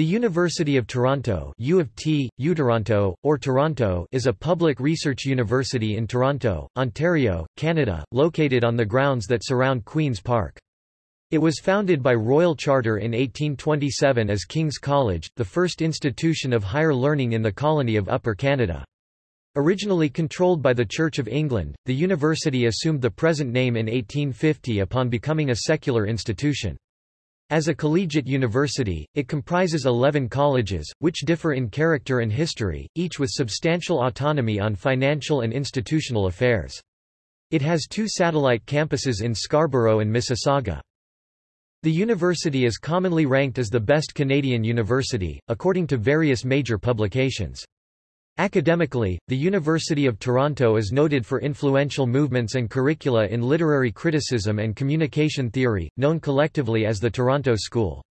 The University of Toronto U of T, UToronto, or Toronto is a public research university in Toronto, Ontario, Canada, located on the grounds that surround Queen's Park. It was founded by Royal Charter in 1827 as King's College, the first institution of higher learning in the colony of Upper Canada. Originally controlled by the Church of England, the university assumed the present name in 1850 upon becoming a secular institution. As a collegiate university, it comprises 11 colleges, which differ in character and history, each with substantial autonomy on financial and institutional affairs. It has two satellite campuses in Scarborough and Mississauga. The university is commonly ranked as the best Canadian university, according to various major publications. Academically, the University of Toronto is noted for influential movements and curricula in literary criticism and communication theory, known collectively as the Toronto School.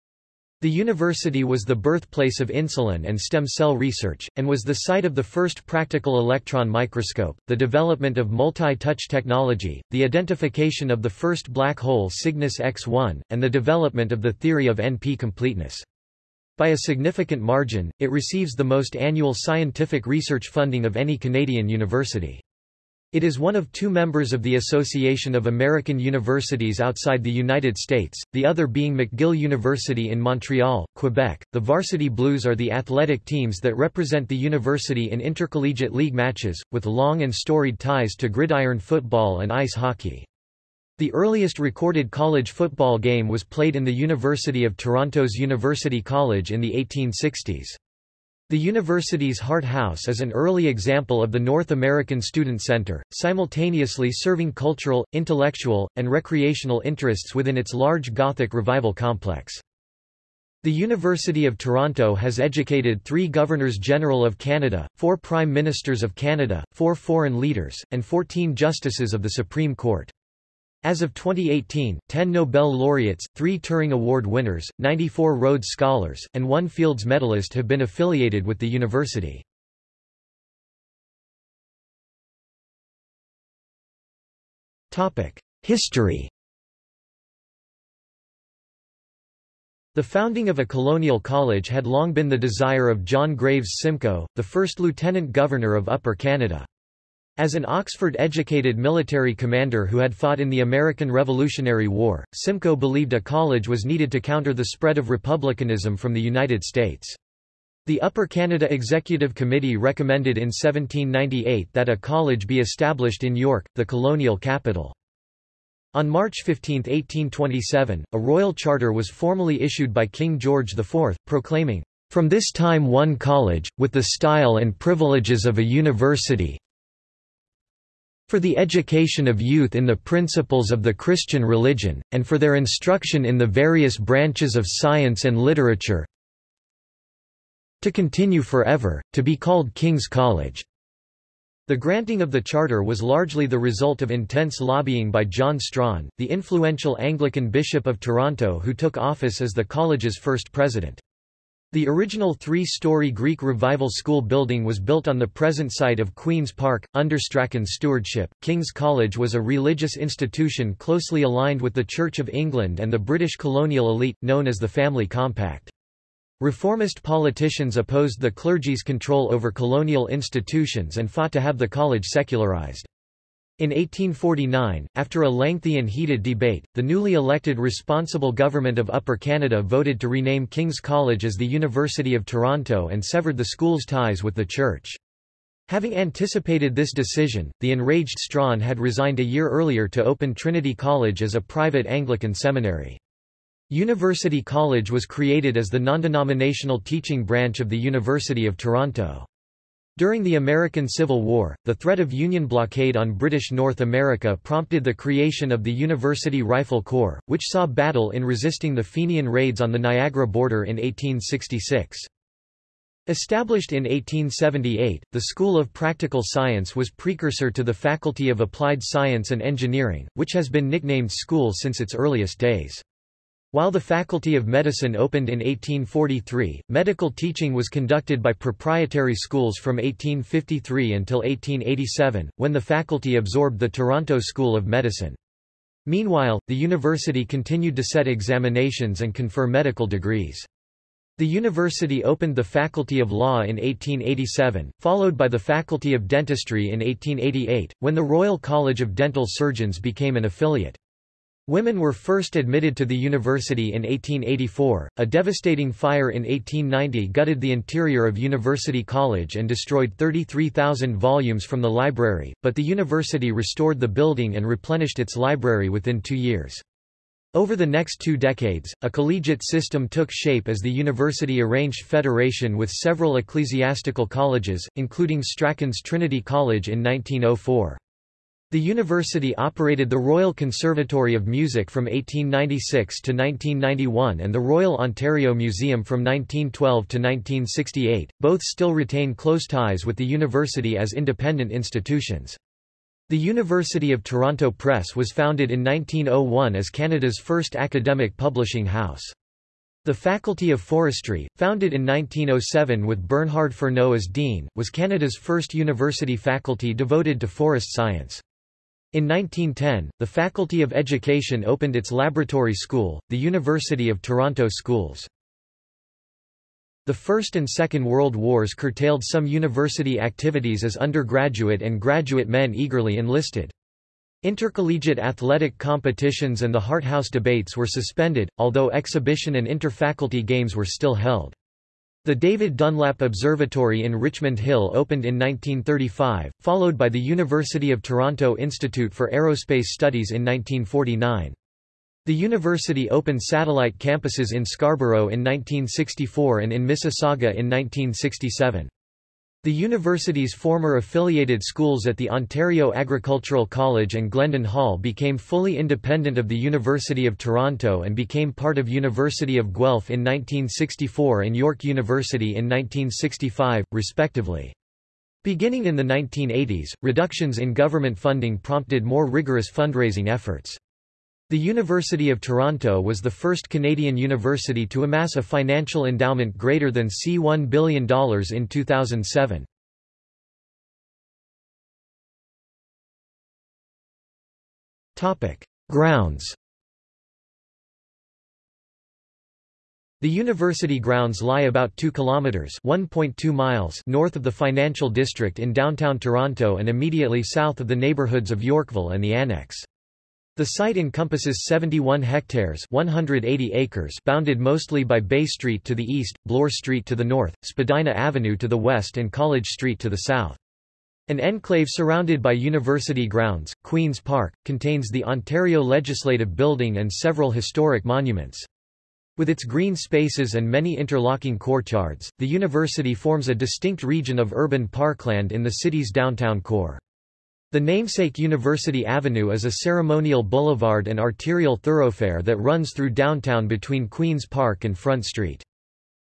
The university was the birthplace of insulin and stem cell research, and was the site of the first practical electron microscope, the development of multi-touch technology, the identification of the first black hole Cygnus X1, and the development of the theory of NP completeness. By a significant margin, it receives the most annual scientific research funding of any Canadian university. It is one of two members of the Association of American Universities outside the United States, the other being McGill University in Montreal, Quebec. The Varsity Blues are the athletic teams that represent the university in intercollegiate league matches, with long and storied ties to gridiron football and ice hockey. The earliest recorded college football game was played in the University of Toronto's University College in the 1860s. The university's Hart House is an early example of the North American Student Center, simultaneously serving cultural, intellectual, and recreational interests within its large Gothic Revival complex. The University of Toronto has educated three Governors-General of Canada, four Prime Ministers of Canada, four foreign leaders, and 14 Justices of the Supreme Court. As of 2018, 10 Nobel laureates, 3 Turing Award winners, 94 Rhodes Scholars, and 1 Fields Medalist have been affiliated with the university. History The founding of a colonial college had long been the desire of John Graves Simcoe, the first lieutenant governor of Upper Canada. As an Oxford-educated military commander who had fought in the American Revolutionary War, Simcoe believed a college was needed to counter the spread of republicanism from the United States. The Upper Canada Executive Committee recommended in 1798 that a college be established in York, the colonial capital. On March 15, 1827, a royal charter was formally issued by King George IV, proclaiming, "...from this time one college, with the style and privileges of a university, for the education of youth in the principles of the Christian religion, and for their instruction in the various branches of science and literature to continue forever, to be called King's College." The granting of the charter was largely the result of intense lobbying by John Strachan, the influential Anglican Bishop of Toronto who took office as the college's first president. The original three-story Greek Revival School building was built on the present site of Queen's Park, under Strachan's stewardship. King's College was a religious institution closely aligned with the Church of England and the British colonial elite, known as the Family Compact. Reformist politicians opposed the clergy's control over colonial institutions and fought to have the college secularized. In 1849, after a lengthy and heated debate, the newly elected responsible government of Upper Canada voted to rename King's College as the University of Toronto and severed the school's ties with the church. Having anticipated this decision, the enraged Strachan had resigned a year earlier to open Trinity College as a private Anglican seminary. University College was created as the non-denominational teaching branch of the University of Toronto. During the American Civil War, the threat of Union blockade on British North America prompted the creation of the University Rifle Corps, which saw battle in resisting the Fenian raids on the Niagara border in 1866. Established in 1878, the School of Practical Science was precursor to the Faculty of Applied Science and Engineering, which has been nicknamed school since its earliest days. While the Faculty of Medicine opened in 1843, medical teaching was conducted by proprietary schools from 1853 until 1887, when the faculty absorbed the Toronto School of Medicine. Meanwhile, the university continued to set examinations and confer medical degrees. The university opened the Faculty of Law in 1887, followed by the Faculty of Dentistry in 1888, when the Royal College of Dental Surgeons became an affiliate. Women were first admitted to the university in 1884. A devastating fire in 1890 gutted the interior of University College and destroyed 33,000 volumes from the library, but the university restored the building and replenished its library within two years. Over the next two decades, a collegiate system took shape as the university arranged federation with several ecclesiastical colleges, including Strachan's Trinity College in 1904. The university operated the Royal Conservatory of Music from 1896 to 1991 and the Royal Ontario Museum from 1912 to 1968, both still retain close ties with the university as independent institutions. The University of Toronto Press was founded in 1901 as Canada's first academic publishing house. The Faculty of Forestry, founded in 1907 with Bernhard Fernow as dean, was Canada's first university faculty devoted to forest science. In 1910, the Faculty of Education opened its laboratory school, the University of Toronto Schools. The First and Second World Wars curtailed some university activities as undergraduate and graduate men eagerly enlisted. Intercollegiate athletic competitions and the Harthouse debates were suspended, although exhibition and interfaculty games were still held. The David Dunlap Observatory in Richmond Hill opened in 1935, followed by the University of Toronto Institute for Aerospace Studies in 1949. The university opened satellite campuses in Scarborough in 1964 and in Mississauga in 1967. The university's former affiliated schools at the Ontario Agricultural College and Glendon Hall became fully independent of the University of Toronto and became part of University of Guelph in 1964 and York University in 1965, respectively. Beginning in the 1980s, reductions in government funding prompted more rigorous fundraising efforts. The University of Toronto was the first Canadian university to amass a financial endowment greater than C$1 billion in 2007. Grounds The university grounds lie about 2 kilometers (1.2 miles) north of the financial district in downtown Toronto and immediately south of the neighborhoods of Yorkville and the Annex. The site encompasses 71 hectares 180 acres bounded mostly by Bay Street to the east, Bloor Street to the north, Spadina Avenue to the west and College Street to the south. An enclave surrounded by university grounds, Queen's Park, contains the Ontario Legislative Building and several historic monuments. With its green spaces and many interlocking courtyards, the university forms a distinct region of urban parkland in the city's downtown core. The namesake University Avenue is a ceremonial boulevard and arterial thoroughfare that runs through downtown between Queen's Park and Front Street.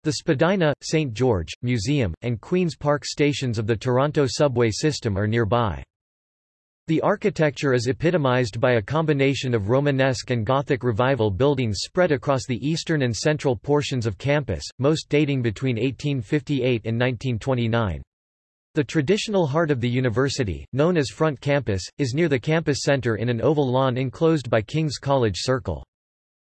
The Spadina, St. George, Museum, and Queen's Park stations of the Toronto subway system are nearby. The architecture is epitomized by a combination of Romanesque and Gothic Revival buildings spread across the eastern and central portions of campus, most dating between 1858 and 1929. The traditional heart of the university, known as Front Campus, is near the campus center in an oval lawn enclosed by King's College Circle.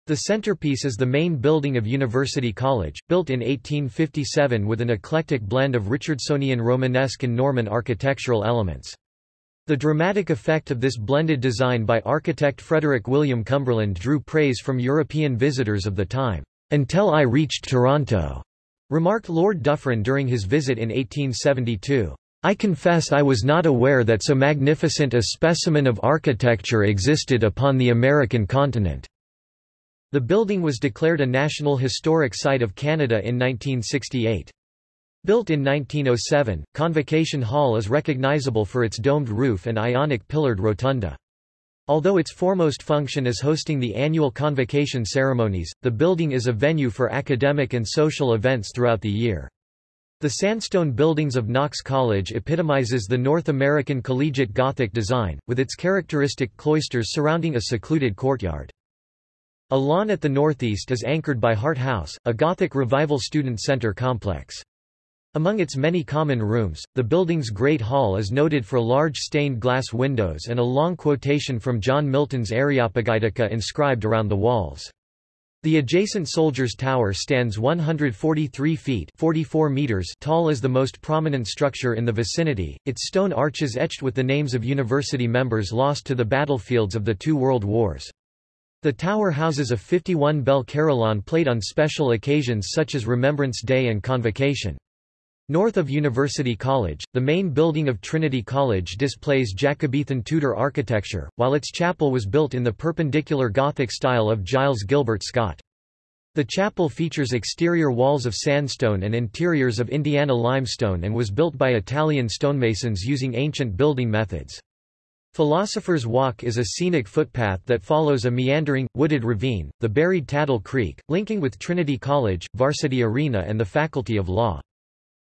The centerpiece is the main building of University College, built in 1857 with an eclectic blend of Richardsonian Romanesque and Norman architectural elements. The dramatic effect of this blended design by architect Frederick William Cumberland drew praise from European visitors of the time, "...until I reached Toronto." Remarked Lord Dufferin during his visit in 1872. I confess I was not aware that so magnificent a specimen of architecture existed upon the American continent." The building was declared a National Historic Site of Canada in 1968. Built in 1907, Convocation Hall is recognizable for its domed roof and ionic pillared rotunda. Although its foremost function is hosting the annual convocation ceremonies, the building is a venue for academic and social events throughout the year. The sandstone buildings of Knox College epitomizes the North American collegiate Gothic design, with its characteristic cloisters surrounding a secluded courtyard. A lawn at the northeast is anchored by Hart House, a Gothic Revival student center complex. Among its many common rooms, the building's Great Hall is noted for large stained glass windows and a long quotation from John Milton's Areopagitica inscribed around the walls. The adjacent Soldiers Tower stands 143 feet 44 meters tall as the most prominent structure in the vicinity, its stone arches etched with the names of university members lost to the battlefields of the two world wars. The tower houses a 51-bell carillon played on special occasions such as Remembrance Day and Convocation. North of University College, the main building of Trinity College displays Jacobean Tudor architecture, while its chapel was built in the perpendicular Gothic style of Giles Gilbert Scott. The chapel features exterior walls of sandstone and interiors of Indiana limestone and was built by Italian stonemasons using ancient building methods. Philosopher's Walk is a scenic footpath that follows a meandering, wooded ravine, the buried Taddle Creek, linking with Trinity College, Varsity Arena and the Faculty of Law.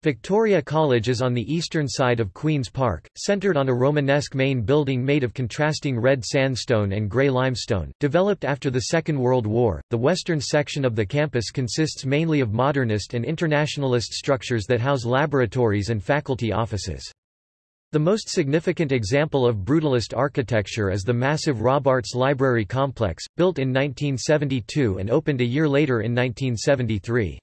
Victoria College is on the eastern side of Queen's Park, centered on a Romanesque main building made of contrasting red sandstone and grey limestone. Developed after the Second World War, the western section of the campus consists mainly of modernist and internationalist structures that house laboratories and faculty offices. The most significant example of brutalist architecture is the massive Robarts Library Complex, built in 1972 and opened a year later in 1973.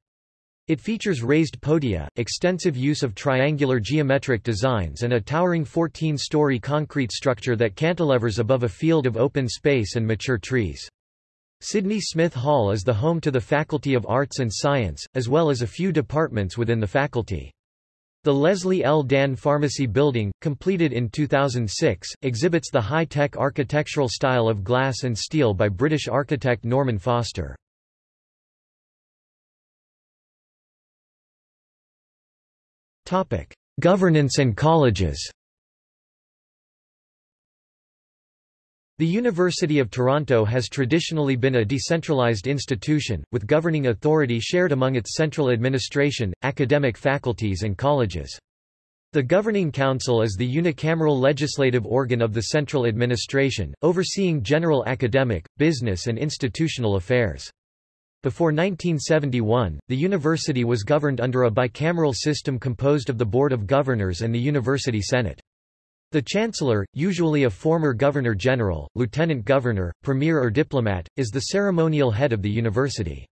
It features raised podia, extensive use of triangular geometric designs and a towering 14-story concrete structure that cantilevers above a field of open space and mature trees. Sidney Smith Hall is the home to the Faculty of Arts and Science, as well as a few departments within the faculty. The Leslie L. Dan Pharmacy Building, completed in 2006, exhibits the high-tech architectural style of glass and steel by British architect Norman Foster. Topic: Governance and colleges. The University of Toronto has traditionally been a decentralized institution, with governing authority shared among its central administration, academic faculties and colleges. The Governing Council is the unicameral legislative organ of the central administration, overseeing general academic, business and institutional affairs. Before 1971, the university was governed under a bicameral system composed of the Board of Governors and the University Senate. The Chancellor, usually a former Governor-General, Lieutenant Governor, Premier or diplomat, is the ceremonial head of the university.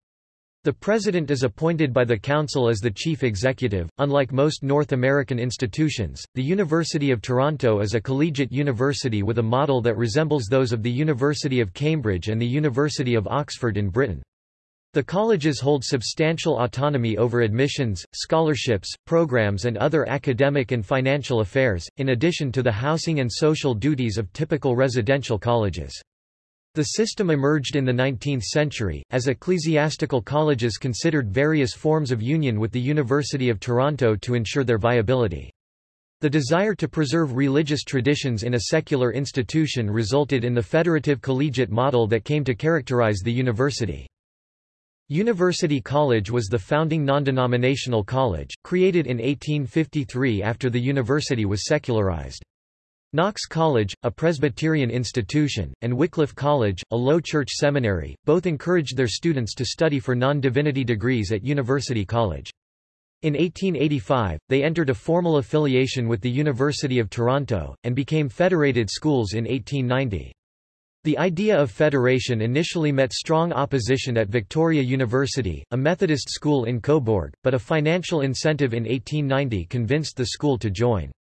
The President is appointed by the Council as the Chief Executive. Unlike most North American institutions, the University of Toronto is a collegiate university with a model that resembles those of the University of Cambridge and the University of Oxford in Britain. The colleges hold substantial autonomy over admissions, scholarships, programs and other academic and financial affairs, in addition to the housing and social duties of typical residential colleges. The system emerged in the 19th century, as ecclesiastical colleges considered various forms of union with the University of Toronto to ensure their viability. The desire to preserve religious traditions in a secular institution resulted in the federative collegiate model that came to characterize the university. University College was the founding non-denominational college, created in 1853 after the university was secularized. Knox College, a Presbyterian institution, and Wycliffe College, a low church seminary, both encouraged their students to study for non-divinity degrees at University College. In 1885, they entered a formal affiliation with the University of Toronto, and became federated schools in 1890. The idea of federation initially met strong opposition at Victoria University, a Methodist school in Cobourg, but a financial incentive in 1890 convinced the school to join.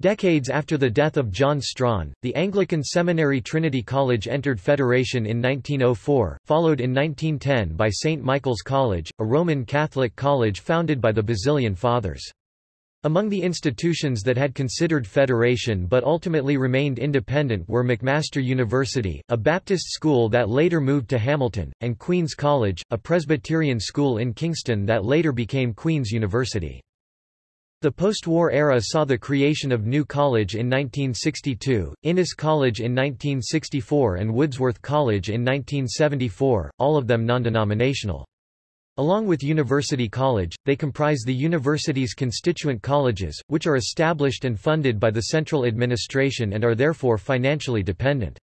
Decades after the death of John Strachan, the Anglican seminary Trinity College entered Federation in 1904, followed in 1910 by St. Michael's College, a Roman Catholic college founded by the Basilian Fathers. Among the institutions that had considered federation but ultimately remained independent were McMaster University, a Baptist school that later moved to Hamilton, and Queen's College, a Presbyterian school in Kingston that later became Queen's University. The post-war era saw the creation of New College in 1962, Innis College in 1964 and Woodsworth College in 1974, all of them non-denominational. Along with University College, they comprise the university's constituent colleges, which are established and funded by the central administration and are therefore financially dependent.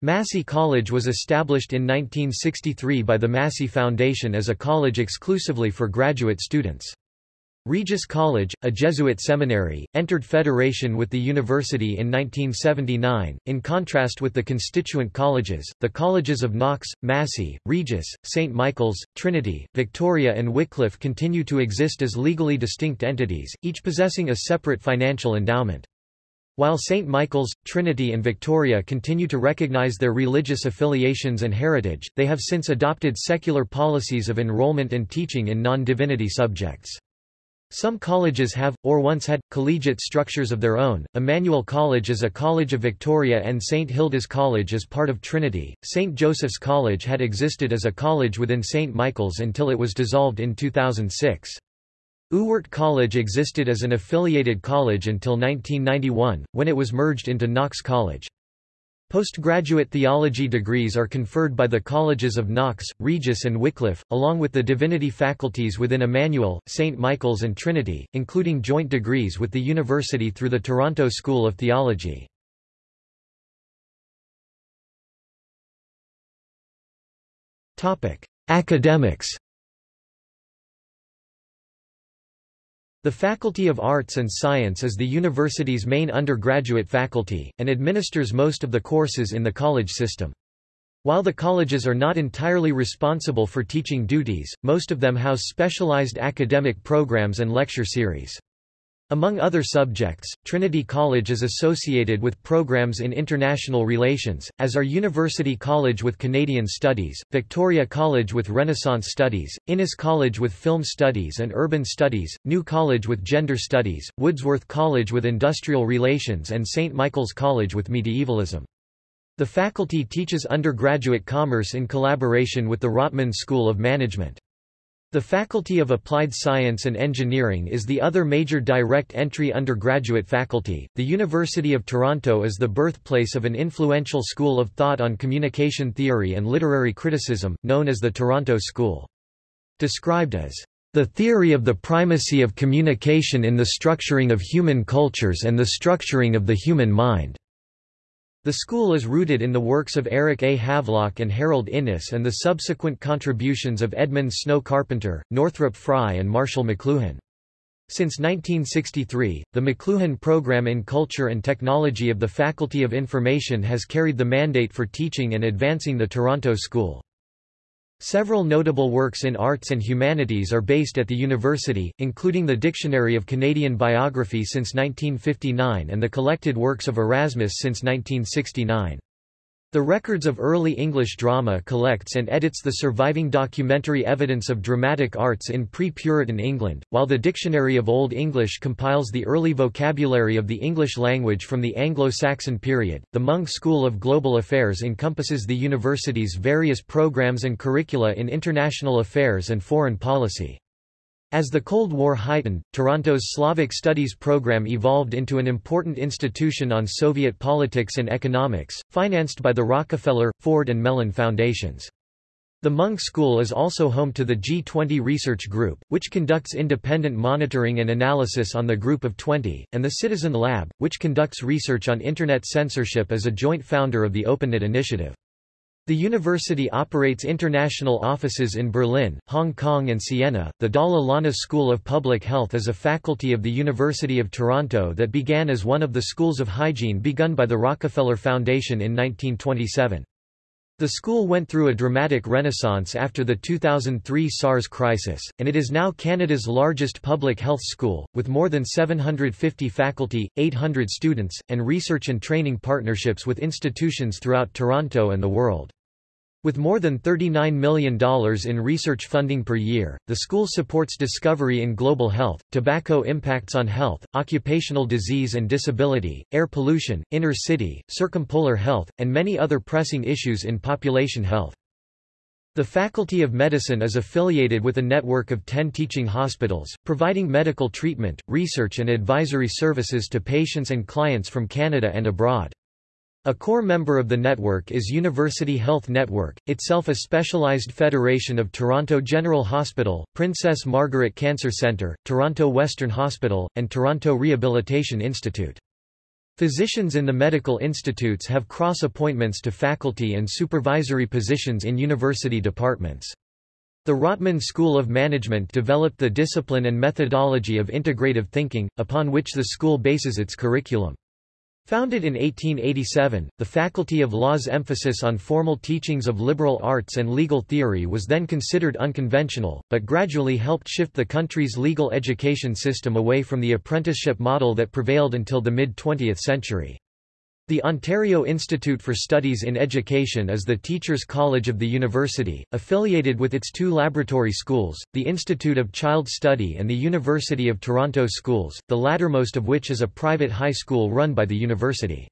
Massey College was established in 1963 by the Massey Foundation as a college exclusively for graduate students. Regis College, a Jesuit seminary, entered federation with the university in 1979. In contrast with the constituent colleges, the colleges of Knox, Massey, Regis, St. Michael's, Trinity, Victoria, and Wycliffe continue to exist as legally distinct entities, each possessing a separate financial endowment. While St. Michael's, Trinity and Victoria continue to recognize their religious affiliations and heritage, they have since adopted secular policies of enrollment and teaching in non-divinity subjects. Some colleges have, or once had, collegiate structures of their own. Emmanuel College is a college of Victoria and St. Hilda's College is part of Trinity. St. Joseph's College had existed as a college within St. Michael's until it was dissolved in 2006. Ewart College existed as an affiliated college until 1991, when it was merged into Knox College. Postgraduate theology degrees are conferred by the colleges of Knox, Regis and Wycliffe, along with the divinity faculties within Emmanuel, St. Michael's and Trinity, including joint degrees with the university through the Toronto School of Theology. Academics The Faculty of Arts and Science is the university's main undergraduate faculty, and administers most of the courses in the college system. While the colleges are not entirely responsible for teaching duties, most of them house specialized academic programs and lecture series. Among other subjects, Trinity College is associated with programs in international relations, as are University College with Canadian Studies, Victoria College with Renaissance Studies, Innis College with Film Studies and Urban Studies, New College with Gender Studies, Woodsworth College with Industrial Relations and St. Michael's College with Medievalism. The faculty teaches undergraduate commerce in collaboration with the Rotman School of Management. The Faculty of Applied Science and Engineering is the other major direct entry undergraduate faculty. The University of Toronto is the birthplace of an influential school of thought on communication theory and literary criticism, known as the Toronto School. Described as the theory of the primacy of communication in the structuring of human cultures and the structuring of the human mind. The school is rooted in the works of Eric A. Havelock and Harold Innis and the subsequent contributions of Edmund Snow Carpenter, Northrop Frye and Marshall McLuhan. Since 1963, the McLuhan Program in Culture and Technology of the Faculty of Information has carried the mandate for teaching and advancing the Toronto School. Several notable works in arts and humanities are based at the university, including the Dictionary of Canadian Biography since 1959 and the collected works of Erasmus since 1969. The Records of Early English Drama collects and edits the surviving documentary evidence of dramatic arts in pre-Puritan England, while the Dictionary of Old English compiles the early vocabulary of the English language from the Anglo-Saxon period. The Munk School of Global Affairs encompasses the university's various programs and curricula in international affairs and foreign policy. As the Cold War heightened, Toronto's Slavic Studies program evolved into an important institution on Soviet politics and economics, financed by the Rockefeller, Ford and Mellon Foundations. The Munk School is also home to the G20 Research Group, which conducts independent monitoring and analysis on the Group of 20, and the Citizen Lab, which conducts research on Internet censorship as a joint founder of the OpenNet initiative. The university operates international offices in Berlin, Hong Kong and Siena. The Dalla Lana School of Public Health is a faculty of the University of Toronto that began as one of the schools of hygiene begun by the Rockefeller Foundation in 1927. The school went through a dramatic renaissance after the 2003 SARS crisis, and it is now Canada's largest public health school, with more than 750 faculty, 800 students, and research and training partnerships with institutions throughout Toronto and the world. With more than $39 million in research funding per year, the school supports discovery in global health, tobacco impacts on health, occupational disease and disability, air pollution, inner city, circumpolar health, and many other pressing issues in population health. The Faculty of Medicine is affiliated with a network of 10 teaching hospitals, providing medical treatment, research and advisory services to patients and clients from Canada and abroad. A core member of the network is University Health Network, itself a specialized federation of Toronto General Hospital, Princess Margaret Cancer Centre, Toronto Western Hospital, and Toronto Rehabilitation Institute. Physicians in the medical institutes have cross-appointments to faculty and supervisory positions in university departments. The Rotman School of Management developed the discipline and methodology of integrative thinking, upon which the school bases its curriculum. Founded in 1887, the Faculty of Law's emphasis on formal teachings of liberal arts and legal theory was then considered unconventional, but gradually helped shift the country's legal education system away from the apprenticeship model that prevailed until the mid-20th century. The Ontario Institute for Studies in Education is the Teachers' College of the university, affiliated with its two laboratory schools, the Institute of Child Study and the University of Toronto Schools, the lattermost of which is a private high school run by the university.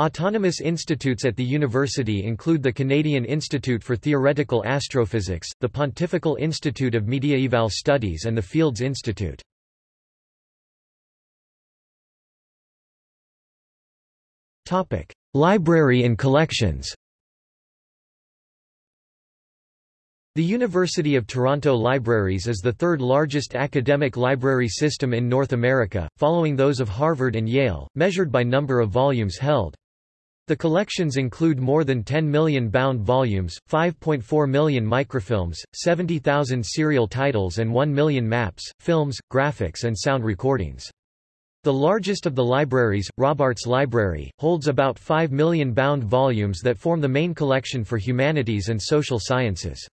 Autonomous institutes at the university include the Canadian Institute for Theoretical Astrophysics, the Pontifical Institute of Mediaeval Studies and the Fields Institute. Topic: Library and collections. The University of Toronto Libraries is the third largest academic library system in North America, following those of Harvard and Yale, measured by number of volumes held. The collections include more than 10 million bound volumes, 5.4 million microfilms, 70,000 serial titles and 1 million maps, films, graphics and sound recordings. The largest of the libraries, Robarts Library, holds about 5 million bound volumes that form the main collection for humanities and social sciences.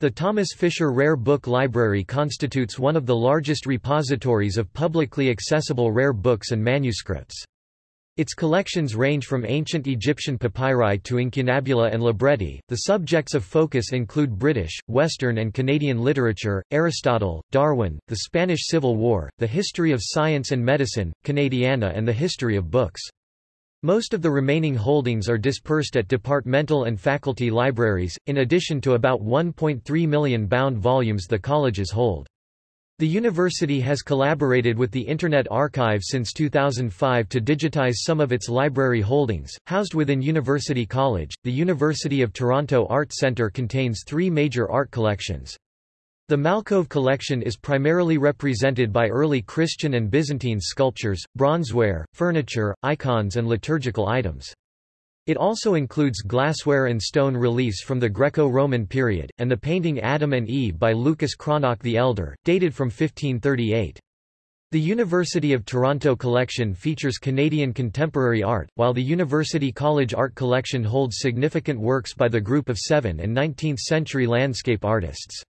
The Thomas Fisher Rare Book Library constitutes one of the largest repositories of publicly accessible rare books and manuscripts. Its collections range from ancient Egyptian papyri to incunabula and libretti. The subjects of focus include British, Western, and Canadian literature, Aristotle, Darwin, the Spanish Civil War, the history of science and medicine, Canadiana, and the history of books. Most of the remaining holdings are dispersed at departmental and faculty libraries, in addition to about 1.3 million bound volumes the colleges hold. The university has collaborated with the Internet Archive since 2005 to digitize some of its library holdings. Housed within University College, the University of Toronto Art Centre contains three major art collections. The Malcove collection is primarily represented by early Christian and Byzantine sculptures, bronzeware, furniture, icons and liturgical items. It also includes glassware and stone reliefs from the Greco-Roman period, and the painting Adam and Eve by Lucas Cranach the Elder, dated from 1538. The University of Toronto collection features Canadian contemporary art, while the University College Art Collection holds significant works by the Group of Seven and 19th-century landscape artists.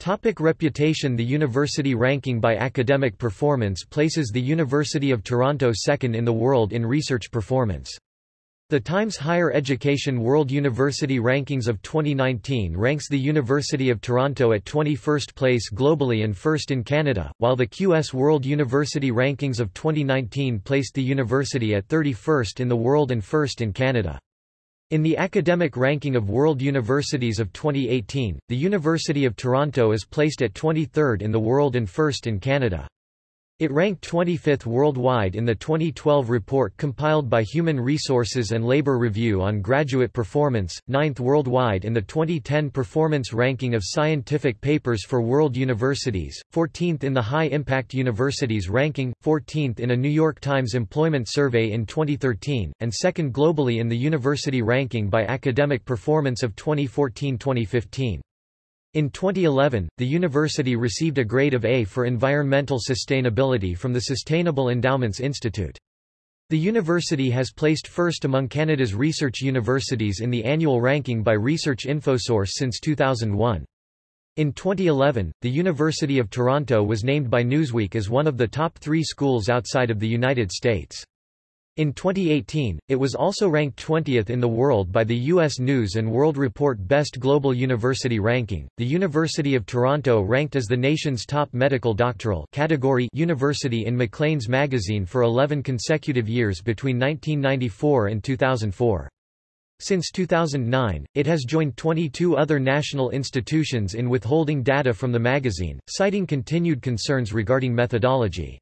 Topic reputation The university ranking by academic performance places the University of Toronto second in the world in research performance. The Times Higher Education World University Rankings of 2019 ranks the University of Toronto at 21st place globally and first in Canada, while the QS World University Rankings of 2019 placed the university at 31st in the world and first in Canada. In the academic ranking of world universities of 2018, the University of Toronto is placed at 23rd in the world and first in Canada. It ranked 25th worldwide in the 2012 report compiled by Human Resources and Labor Review on graduate performance, 9th worldwide in the 2010 Performance Ranking of Scientific Papers for World Universities, 14th in the High Impact Universities ranking, 14th in a New York Times Employment Survey in 2013, and second globally in the University Ranking by Academic Performance of 2014-2015. In 2011, the university received a grade of A for environmental sustainability from the Sustainable Endowments Institute. The university has placed first among Canada's research universities in the annual ranking by Research Infosource since 2001. In 2011, the University of Toronto was named by Newsweek as one of the top three schools outside of the United States. In 2018, it was also ranked 20th in the world by the U.S. News & World Report Best Global University Ranking. The University of Toronto ranked as the nation's top medical doctoral category university in Maclean's magazine for 11 consecutive years between 1994 and 2004. Since 2009, it has joined 22 other national institutions in withholding data from the magazine, citing continued concerns regarding methodology.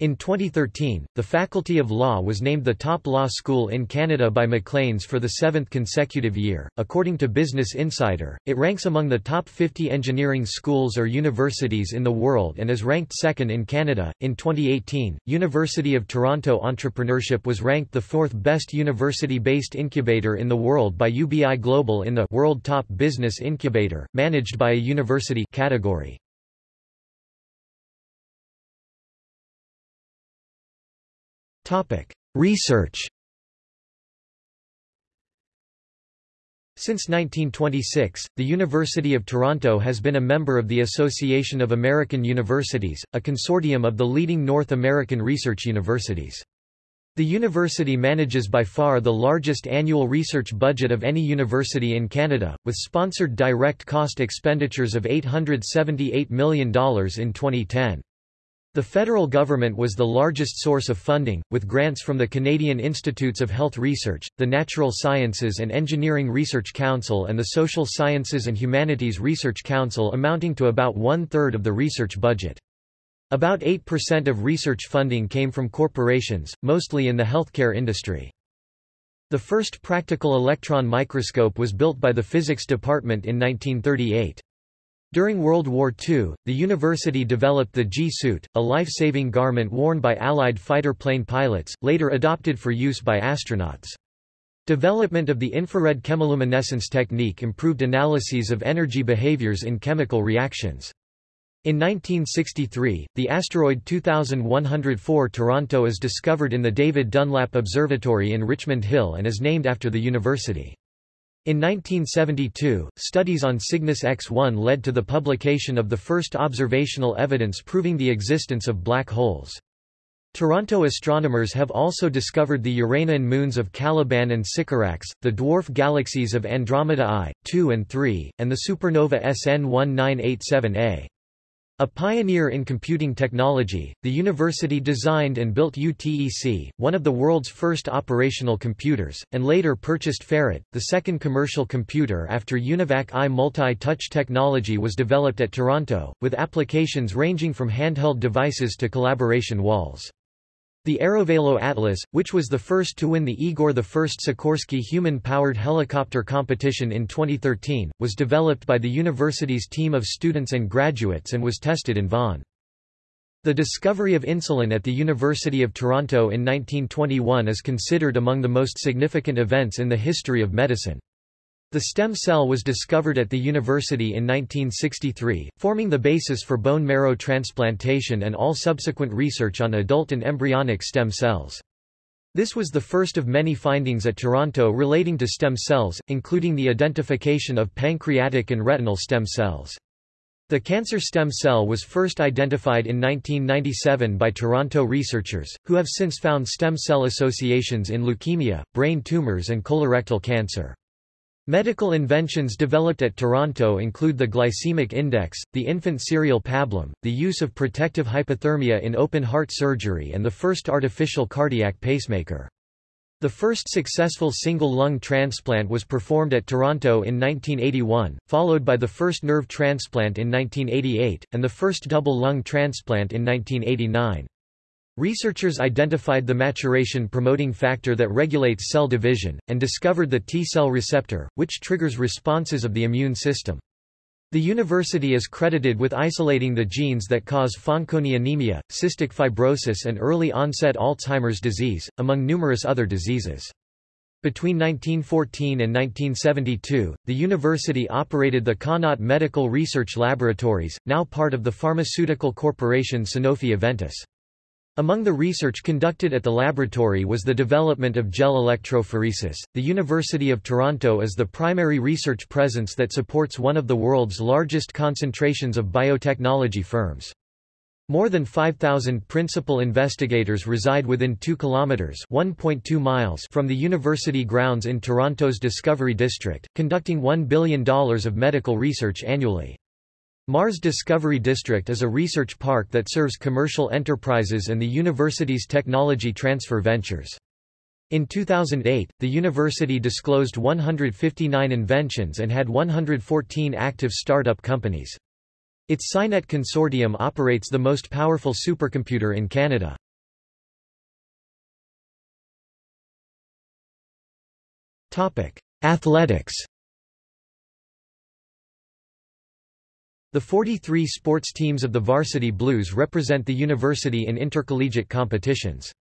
In 2013, the Faculty of Law was named the top law school in Canada by Maclean's for the seventh consecutive year. According to Business Insider, it ranks among the top 50 engineering schools or universities in the world and is ranked second in Canada. In 2018, University of Toronto Entrepreneurship was ranked the fourth best university based incubator in the world by UBI Global in the World Top Business Incubator, managed by a university category. Research Since 1926, the University of Toronto has been a member of the Association of American Universities, a consortium of the leading North American research universities. The university manages by far the largest annual research budget of any university in Canada, with sponsored direct cost expenditures of $878 million in 2010. The federal government was the largest source of funding, with grants from the Canadian Institutes of Health Research, the Natural Sciences and Engineering Research Council and the Social Sciences and Humanities Research Council amounting to about one-third of the research budget. About 8% of research funding came from corporations, mostly in the healthcare industry. The first practical electron microscope was built by the physics department in 1938. During World War II, the university developed the G-suit, a life-saving garment worn by Allied fighter plane pilots, later adopted for use by astronauts. Development of the infrared chemiluminescence technique improved analyses of energy behaviors in chemical reactions. In 1963, the asteroid 2104 Toronto is discovered in the David Dunlap Observatory in Richmond Hill and is named after the university. In 1972, studies on Cygnus X-1 led to the publication of the first observational evidence proving the existence of black holes. Toronto astronomers have also discovered the Uranian moons of Caliban and Sycorax, the dwarf galaxies of Andromeda I, II and III, and the supernova SN 1987A. A pioneer in computing technology, the university designed and built UTEC, one of the world's first operational computers, and later purchased FERUT, the second commercial computer after UNIVAC I. Multi-touch technology was developed at Toronto, with applications ranging from handheld devices to collaboration walls. The Aerovelo Atlas, which was the first to win the Igor I Sikorsky human-powered helicopter competition in 2013, was developed by the university's team of students and graduates and was tested in Vaughan. The discovery of insulin at the University of Toronto in 1921 is considered among the most significant events in the history of medicine. The stem cell was discovered at the university in 1963, forming the basis for bone marrow transplantation and all subsequent research on adult and embryonic stem cells. This was the first of many findings at Toronto relating to stem cells, including the identification of pancreatic and retinal stem cells. The cancer stem cell was first identified in 1997 by Toronto researchers, who have since found stem cell associations in leukemia, brain tumors and colorectal cancer. Medical inventions developed at Toronto include the glycemic index, the infant cereal pablum, the use of protective hypothermia in open heart surgery and the first artificial cardiac pacemaker. The first successful single lung transplant was performed at Toronto in 1981, followed by the first nerve transplant in 1988, and the first double lung transplant in 1989. Researchers identified the maturation-promoting factor that regulates cell division, and discovered the T-cell receptor, which triggers responses of the immune system. The university is credited with isolating the genes that cause Fanconi anemia, cystic fibrosis and early-onset Alzheimer's disease, among numerous other diseases. Between 1914 and 1972, the university operated the Connaught Medical Research Laboratories, now part of the pharmaceutical corporation Sanofi Aventis. Among the research conducted at the laboratory was the development of gel electrophoresis. The University of Toronto is the primary research presence that supports one of the world's largest concentrations of biotechnology firms. More than 5,000 principal investigators reside within 2 kilometers (1.2 miles) from the university grounds in Toronto's Discovery District, conducting $1 billion of medical research annually. Mars Discovery District is a research park that serves commercial enterprises and the university's technology transfer ventures. In 2008, the university disclosed 159 inventions and had 114 active startup companies. Its SciNet consortium operates the most powerful supercomputer in Canada. Athletics The 43 sports teams of the Varsity Blues represent the university in intercollegiate competitions.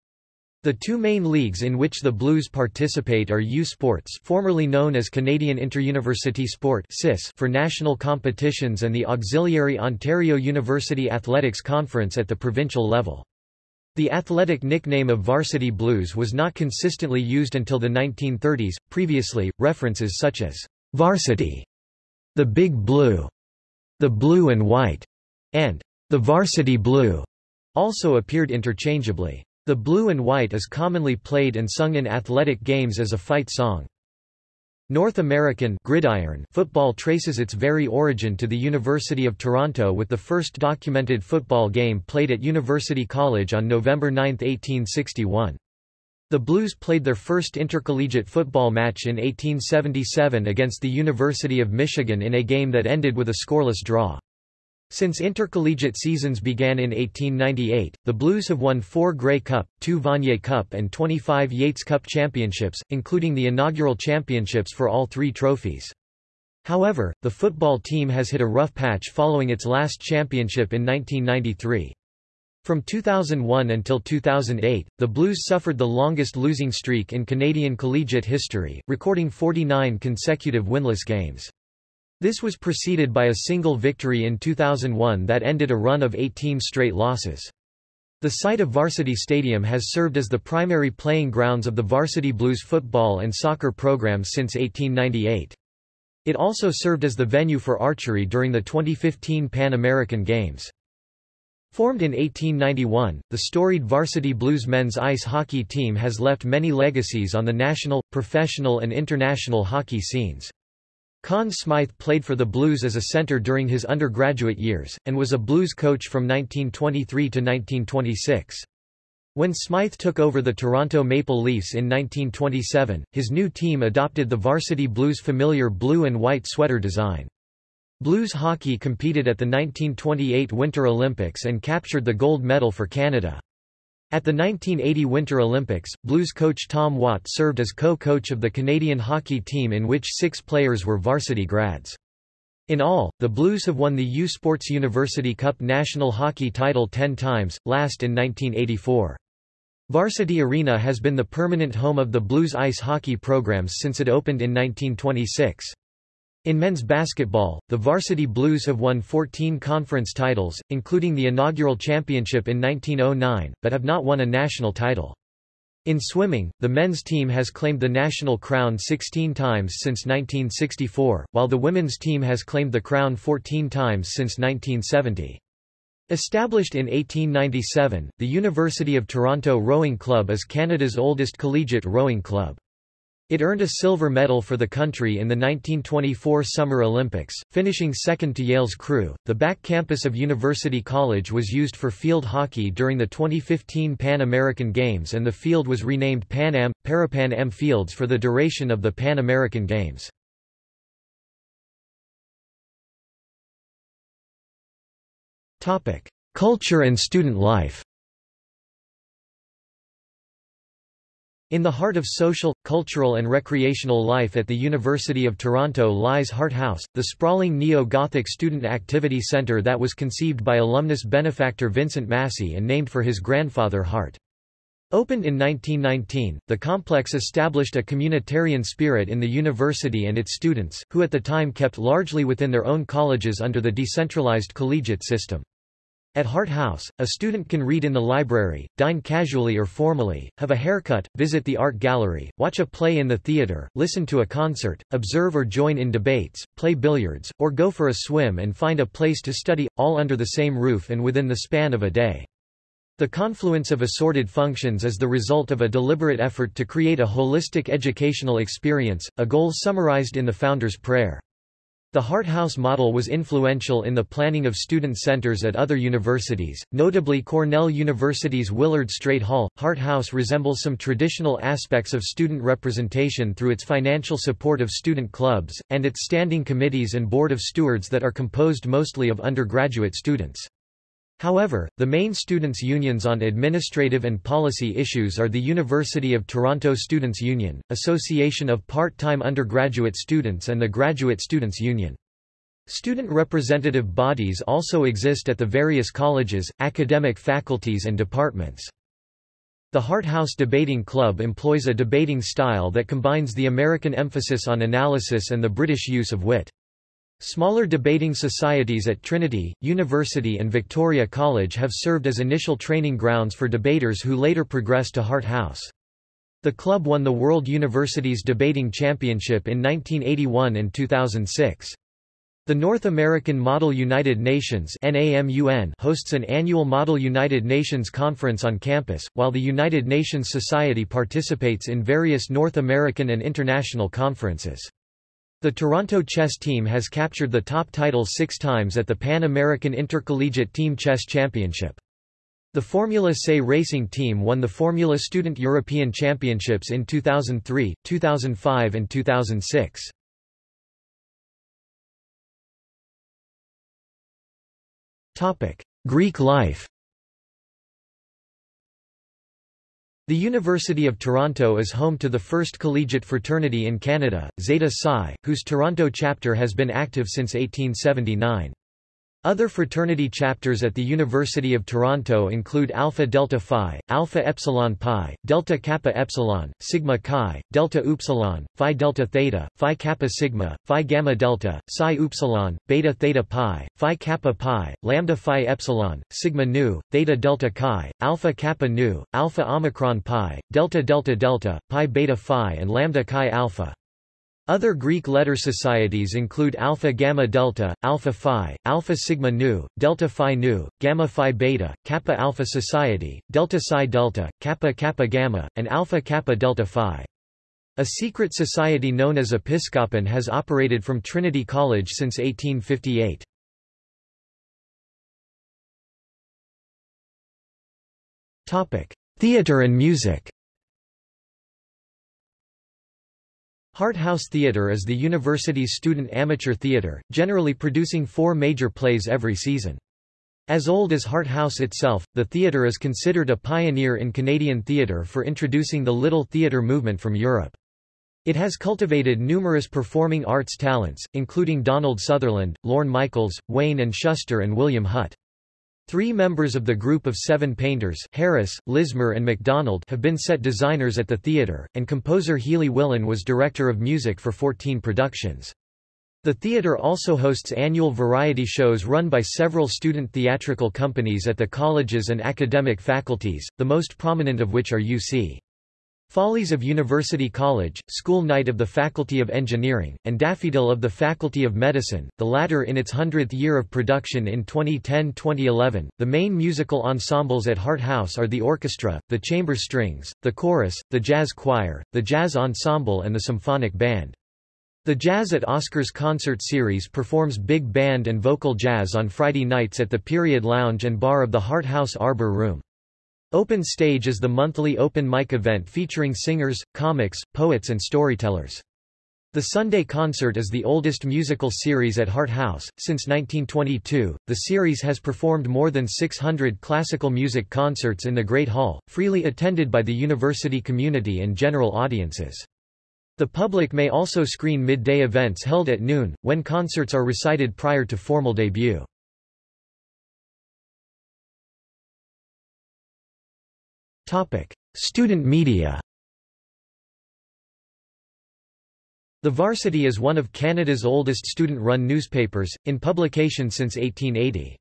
The two main leagues in which the Blues participate are U Sports formerly known as Canadian Interuniversity Sport for national competitions and the auxiliary Ontario University Athletics Conference at the provincial level. The athletic nickname of Varsity Blues was not consistently used until the 1930s, previously, references such as varsity, the Big Blue, the Blue and White, and the Varsity Blue also appeared interchangeably. The blue and white is commonly played and sung in athletic games as a fight song. North American gridiron football traces its very origin to the University of Toronto with the first documented football game played at University College on November 9, 1861. The Blues played their first intercollegiate football match in 1877 against the University of Michigan in a game that ended with a scoreless draw. Since intercollegiate seasons began in 1898, the Blues have won four Grey Cup, two Vanier Cup and 25 Yates Cup championships, including the inaugural championships for all three trophies. However, the football team has hit a rough patch following its last championship in 1993. From 2001 until 2008, the Blues suffered the longest losing streak in Canadian collegiate history, recording 49 consecutive winless games. This was preceded by a single victory in 2001 that ended a run of 18 straight losses. The site of Varsity Stadium has served as the primary playing grounds of the Varsity Blues football and soccer programs since 1898. It also served as the venue for archery during the 2015 Pan American Games. Formed in 1891, the storied Varsity Blues men's ice hockey team has left many legacies on the national, professional and international hockey scenes. Conn Smythe played for the Blues as a center during his undergraduate years, and was a Blues coach from 1923 to 1926. When Smythe took over the Toronto Maple Leafs in 1927, his new team adopted the varsity Blues' familiar blue and white sweater design. Blues hockey competed at the 1928 Winter Olympics and captured the gold medal for Canada. At the 1980 Winter Olympics, Blues coach Tom Watt served as co-coach of the Canadian hockey team in which six players were varsity grads. In all, the Blues have won the U Sports University Cup national hockey title ten times, last in 1984. Varsity Arena has been the permanent home of the Blues ice hockey programs since it opened in 1926. In men's basketball, the Varsity Blues have won 14 conference titles, including the inaugural championship in 1909, but have not won a national title. In swimming, the men's team has claimed the national crown 16 times since 1964, while the women's team has claimed the crown 14 times since 1970. Established in 1897, the University of Toronto Rowing Club is Canada's oldest collegiate rowing club. It earned a silver medal for the country in the 1924 Summer Olympics, finishing second to Yale's crew. The back campus of University College was used for field hockey during the 2015 Pan American Games and the field was renamed Pan Am, Parapan Am Fields for the duration of the Pan American Games. Culture and student life In the heart of social, cultural and recreational life at the University of Toronto lies Hart House, the sprawling neo-Gothic student activity centre that was conceived by alumnus benefactor Vincent Massey and named for his grandfather Hart. Opened in 1919, the complex established a communitarian spirit in the university and its students, who at the time kept largely within their own colleges under the decentralized collegiate system. At Hart House, a student can read in the library, dine casually or formally, have a haircut, visit the art gallery, watch a play in the theater, listen to a concert, observe or join in debates, play billiards, or go for a swim and find a place to study, all under the same roof and within the span of a day. The confluence of assorted functions is the result of a deliberate effort to create a holistic educational experience, a goal summarized in the founder's prayer. The Hart House model was influential in the planning of student centers at other universities, notably Cornell University's Willard Straight Hall. Hart House resembles some traditional aspects of student representation through its financial support of student clubs, and its standing committees and board of stewards that are composed mostly of undergraduate students. However, the main students' unions on administrative and policy issues are the University of Toronto Students' Union, Association of Part-Time Undergraduate Students and the Graduate Students' Union. Student representative bodies also exist at the various colleges, academic faculties and departments. The Hart House Debating Club employs a debating style that combines the American emphasis on analysis and the British use of wit. Smaller debating societies at Trinity, University and Victoria College have served as initial training grounds for debaters who later progress to Hart House. The club won the World Universities Debating Championship in 1981 and 2006. The North American Model United Nations hosts an annual Model United Nations conference on campus, while the United Nations Society participates in various North American and international conferences. The Toronto chess team has captured the top title six times at the Pan American Intercollegiate Team Chess Championship. The Formula SAE racing team won the Formula Student European Championships in 2003, 2005 and 2006. Greek life The University of Toronto is home to the first collegiate fraternity in Canada, Zeta Psi, whose Toronto chapter has been active since 1879. Other fraternity chapters at the University of Toronto include Alpha Delta Phi, Alpha Epsilon Pi, Delta Kappa Epsilon, Sigma Chi, Delta Upsilon, Phi Delta Theta, Phi Kappa Sigma, Phi Gamma Delta, Psi Upsilon, Beta Theta Pi, Phi Kappa Pi, Lambda Phi Epsilon, Sigma Nu, Theta Delta Chi, Alpha Kappa Nu, Alpha Omicron Pi, Delta Delta Delta, Pi Beta Phi and Lambda Chi Alpha. Other Greek letter societies include Alpha Gamma Delta, Alpha Phi, Alpha Sigma Nu, Delta Phi Nu, Gamma Phi Beta, Kappa Alpha Society, Delta Psi Delta, Kappa Kappa Gamma, and Alpha Kappa Delta Phi. A secret society known as Episkopon has operated from Trinity College since 1858. Theatre and music Hart House Theatre is the university's student amateur theatre, generally producing four major plays every season. As old as Hart House itself, the theatre is considered a pioneer in Canadian theatre for introducing the Little Theatre movement from Europe. It has cultivated numerous performing arts talents, including Donald Sutherland, Lorne Michaels, Wayne and Shuster and William Hutt. Three members of the group of seven painters Harris, Lismer and MacDonald have been set designers at the theatre, and composer Healy Willan was director of music for 14 productions. The theatre also hosts annual variety shows run by several student theatrical companies at the colleges and academic faculties, the most prominent of which are UC. Follies of University College, School Night of the Faculty of Engineering, and Daffodil of the Faculty of Medicine, the latter in its 100th year of production in 2010-2011. The main musical ensembles at Hart House are the orchestra, the chamber strings, the chorus, the jazz choir, the jazz ensemble and the symphonic band. The Jazz at Oscars concert series performs big band and vocal jazz on Friday nights at the Period Lounge and Bar of the Hart House Arbor Room. Open Stage is the monthly open mic event featuring singers, comics, poets and storytellers. The Sunday Concert is the oldest musical series at Hart House. Since 1922, the series has performed more than 600 classical music concerts in the Great Hall, freely attended by the university community and general audiences. The public may also screen midday events held at noon, when concerts are recited prior to formal debut. Topic: Student media. The Varsity is one of Canada's oldest student-run newspapers, in publication since 1880.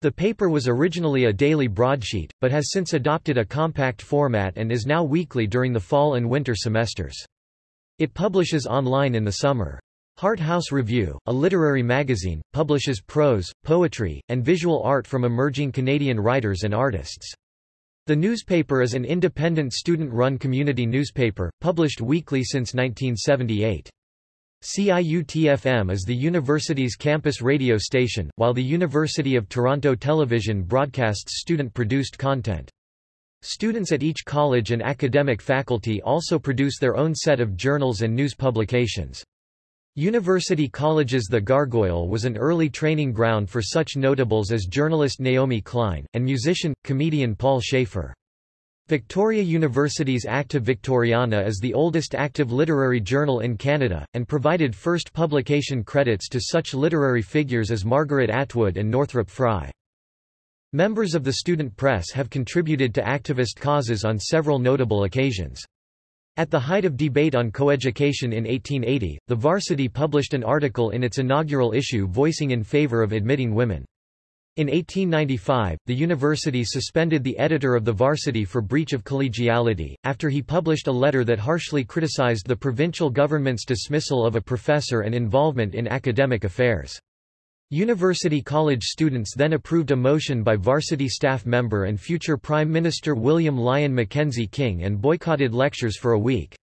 The paper was originally a daily broadsheet, but has since adopted a compact format and is now weekly during the fall and winter semesters. It publishes online in the summer. Hart House Review, a literary magazine, publishes prose, poetry, and visual art from emerging Canadian writers and artists. The newspaper is an independent student-run community newspaper, published weekly since 1978. CIUT-FM is the university's campus radio station, while the University of Toronto Television broadcasts student-produced content. Students at each college and academic faculty also produce their own set of journals and news publications. University Colleges The Gargoyle was an early training ground for such notables as journalist Naomi Klein, and musician, comedian Paul Shaffer. Victoria University's Acta Victoriana is the oldest active literary journal in Canada, and provided first publication credits to such literary figures as Margaret Atwood and Northrop Frye. Members of the student press have contributed to activist causes on several notable occasions. At the height of debate on coeducation in 1880, the Varsity published an article in its inaugural issue voicing in favor of admitting women. In 1895, the university suspended the editor of the Varsity for breach of collegiality, after he published a letter that harshly criticized the provincial government's dismissal of a professor and involvement in academic affairs. University College students then approved a motion by varsity staff member and future Prime Minister William Lyon Mackenzie King and boycotted lectures for a week.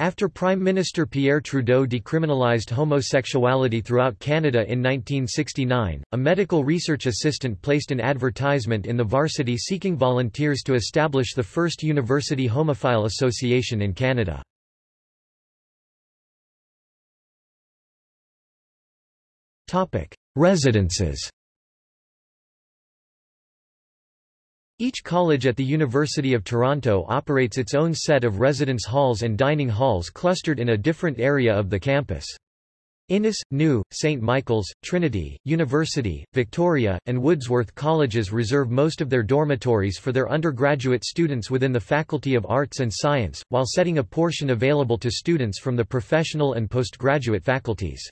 After Prime Minister Pierre Trudeau decriminalized homosexuality throughout Canada in 1969, a medical research assistant placed an advertisement in the varsity seeking volunteers to establish the first university homophile association in Canada. Residences Each college at the University of Toronto operates its own set of residence halls and dining halls clustered in a different area of the campus. Innis, New, St. Michael's, Trinity, University, Victoria, and Woodsworth colleges reserve most of their dormitories for their undergraduate students within the Faculty of Arts and Science, while setting a portion available to students from the professional and postgraduate faculties.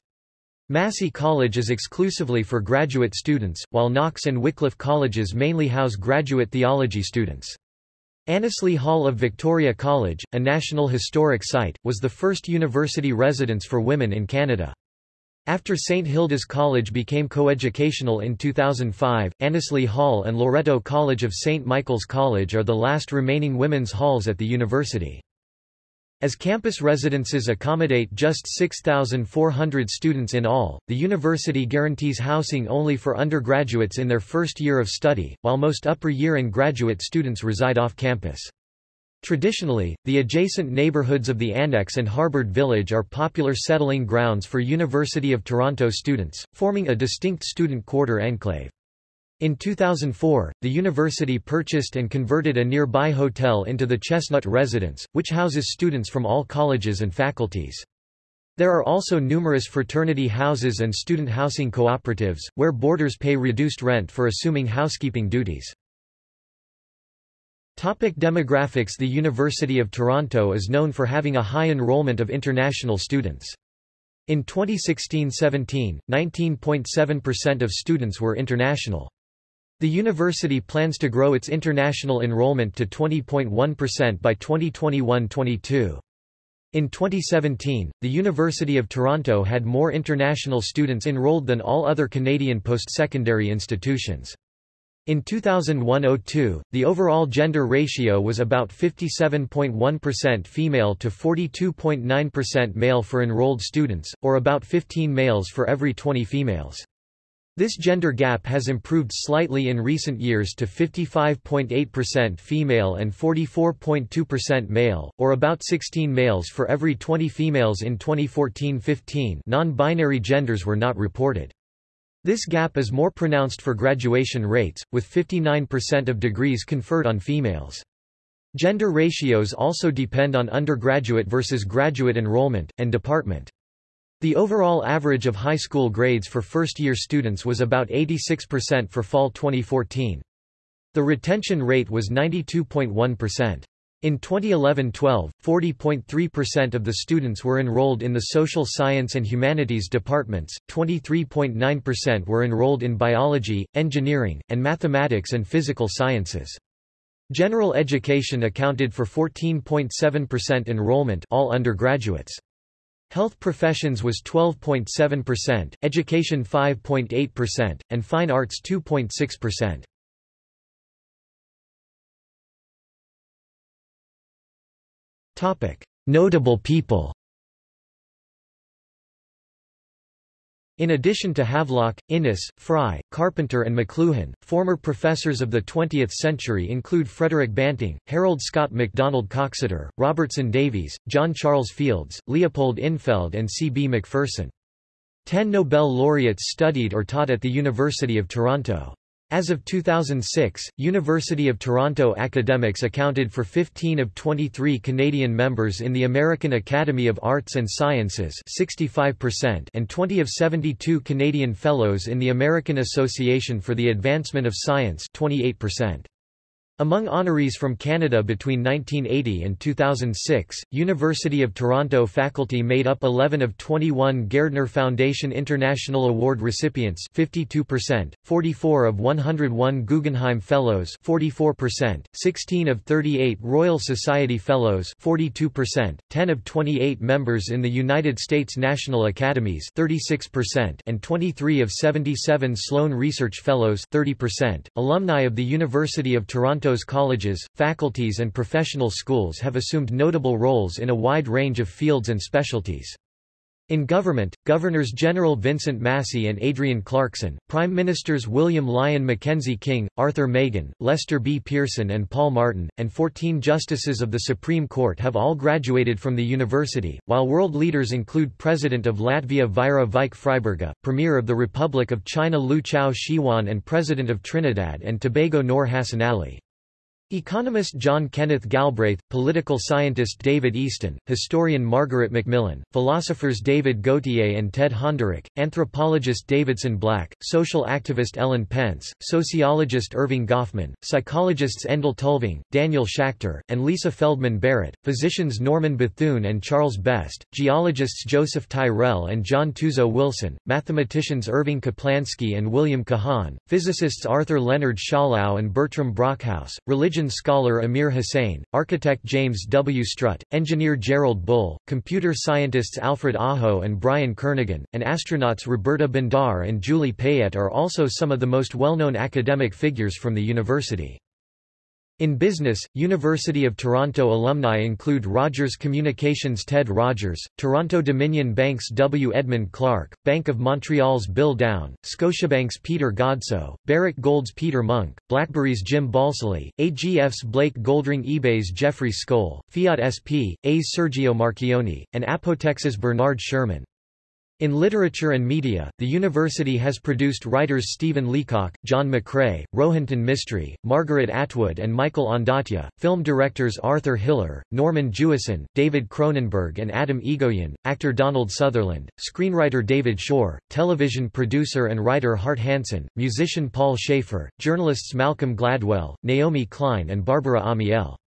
Massey College is exclusively for graduate students, while Knox and Wycliffe colleges mainly house graduate theology students. Annesley Hall of Victoria College, a National Historic Site, was the first university residence for women in Canada. After St Hilda's College became coeducational in 2005, Annesley Hall and Loreto College of St Michael's College are the last remaining women's halls at the university. As campus residences accommodate just 6,400 students in all, the university guarantees housing only for undergraduates in their first year of study, while most upper year and graduate students reside off campus. Traditionally, the adjacent neighborhoods of the Annex and Harbord Village are popular settling grounds for University of Toronto students, forming a distinct student quarter enclave. In 2004, the university purchased and converted a nearby hotel into the Chestnut Residence, which houses students from all colleges and faculties. There are also numerous fraternity houses and student housing cooperatives, where boarders pay reduced rent for assuming housekeeping duties. Topic demographics The University of Toronto is known for having a high enrollment of international students. In 2016-17, 19.7% of students were international. The university plans to grow its international enrollment to 20.1% by 2021-22. In 2017, the University of Toronto had more international students enrolled than all other Canadian post-secondary institutions. In 2001–02, the overall gender ratio was about 57.1% female to 42.9% male for enrolled students, or about 15 males for every 20 females. This gender gap has improved slightly in recent years to 55.8% female and 44.2% male, or about 16 males for every 20 females in 2014-15 non-binary genders were not reported. This gap is more pronounced for graduation rates, with 59% of degrees conferred on females. Gender ratios also depend on undergraduate versus graduate enrollment, and department. The overall average of high school grades for first-year students was about 86% for fall 2014. The retention rate was 92.1%. In 2011-12, 40.3% of the students were enrolled in the social science and humanities departments, 23.9% were enrolled in biology, engineering, and mathematics and physical sciences. General education accounted for 14.7% enrollment all undergraduates. Health professions was 12.7%, education 5.8%, and fine arts 2.6%. Topic: Notable people. In addition to Havelock, Innis, Frye, Carpenter and McLuhan, former professors of the 20th century include Frederick Banting, Harold Scott MacDonald Coxeter, Robertson Davies, John Charles Fields, Leopold Infeld and C. B. Macpherson. Ten Nobel laureates studied or taught at the University of Toronto. As of 2006, University of Toronto academics accounted for 15 of 23 Canadian members in the American Academy of Arts and Sciences 65% and 20 of 72 Canadian Fellows in the American Association for the Advancement of Science 28%. Among honorees from Canada between 1980 and 2006, University of Toronto faculty made up 11 of 21 Gairdner Foundation International Award recipients 52%, 44 of 101 Guggenheim Fellows 44%, 16 of 38 Royal Society Fellows 42%, 10 of 28 members in the United States National Academies 36%, and 23 of 77 Sloan Research Fellows 30%. Alumni of the University of Toronto Toronto's colleges, faculties and professional schools have assumed notable roles in a wide range of fields and specialties. In government, Governors-General Vincent Massey and Adrienne Clarkson, Prime Ministers William Lyon Mackenzie King, Arthur Meighen, Lester B. Pearson and Paul Martin, and 14 Justices of the Supreme Court have all graduated from the university, while world leaders include President of Latvia Vaira Vike Freiberga, Premier of the Republic of China Liu Chao Shihuan and President of Trinidad and Tobago Noor Hassan Ali. Economist John Kenneth Galbraith, political scientist David Easton, historian Margaret Macmillan, philosophers David Gauthier and Ted Honderich, anthropologist Davidson Black, social activist Ellen Pence, sociologist Erving Goffman, psychologists Endel Tulving, Daniel Schacter, and Lisa Feldman Barrett, physicians Norman Bethune and Charles Best, geologists Joseph Tyrrell and John Tuzo Wilson, mathematicians Irving Kaplansky and William Kahan, physicists Arthur Leonard Schawlow and Bertram Brockhouse, religious religion scholar Amir Hussain, architect James W. Strutt, engineer Gerald Bull, computer scientists Alfred Aho and Brian Kernighan, and astronauts Roberta Bondar and Julie Payette are also some of the most well-known academic figures from the university. In business, University of Toronto alumni include Rogers Communications Ted Rogers, Toronto Dominion Bank's W. Edmund Clark, Bank of Montreal's Bill Downe, Scotiabank's Peter Godsoe, Barrick Gold's Peter Munk, BlackBerry's Jim Balsillie, AGF's Blake Goldring eBay's Jeffrey Skoll, Fiat SP, A's Sergio Marchionne, and Apotex's Bernard Sherman. In literature and media, the university has produced writers Stephen Leacock, John McCrae, Rohinton Mistry, Margaret Atwood and Michael Ondaatje, film directors Arthur Hiller, Norman Jewison, David Cronenberg and Atom Egoyan, actor Donald Sutherland, screenwriter David Shore, television producer and writer Hart Hanson, musician Paul Shaffer, journalists Malcolm Gladwell, Naomi Klein and Barbara Amiel.